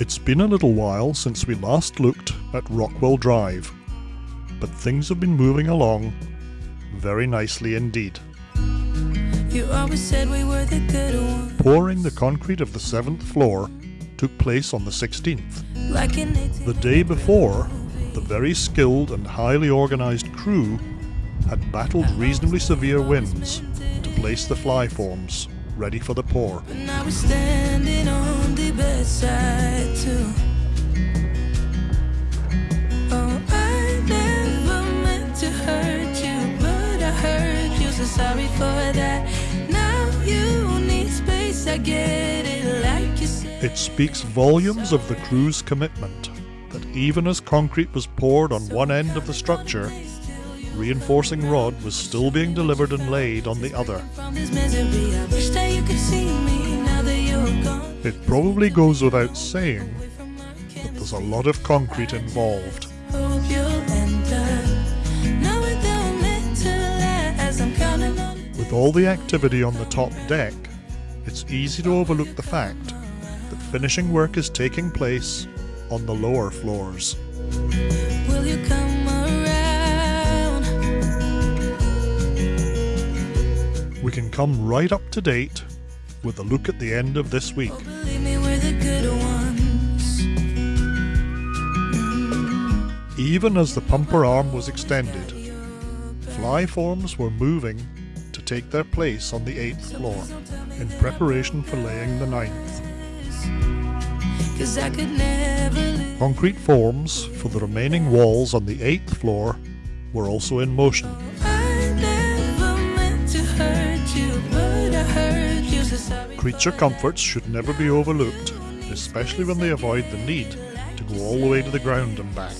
It's been a little while since we last looked at Rockwell Drive, but things have been moving along very nicely indeed. You always said we were the good ones. Pouring the concrete of the seventh floor took place on the 16th. Like The day before, the very skilled and highly organised crew had battled reasonably severe winds to place the fly forms ready for the pour. But now we're standing on the bedside too. Oh, I never meant to hurt you, but I hurt you, so sorry for that. Now you need space, I get it, like you said. It speaks volumes of the crew's commitment that even as concrete was poured on one end of the structure, reinforcing rod was still being delivered and laid on the other. It probably goes without saying that there's a lot of concrete involved. Hope you'll end up knowing that we're meant to last. I'm counting on the With all the activity on the top deck, it's easy to overlook the fact that finishing work is taking place on the lower floors. Will you come around? We can come right up to date with a look at the end of this week. Oh, believe me, we're the good ones. Even as the pumper arm was extended, fly forms were moving to take their place on the eighth floor in preparation for laying the ninth. Cause I could never live. Concrete forms for the remaining walls on the eighth floor were also in motion. Creature comforts should never be overlooked, especially when they avoid the need to go all the way to the ground and back.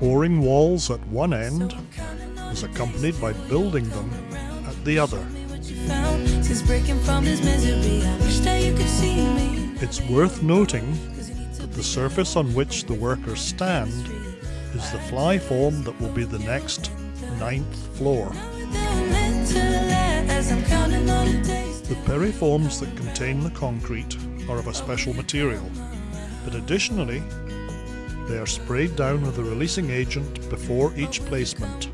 Pouring walls at one end is accompanied by building them at the other. It's worth noting that the surface on which the workers stand is the fly form that will be the next ninth floor. The PERI forms that contain the concrete are of a special material, but additionally, they are sprayed down with a releasing agent before each placement.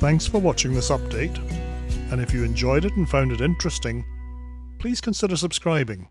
Thanks for watching this update, and if you enjoyed it and found it interesting, please consider subscribing.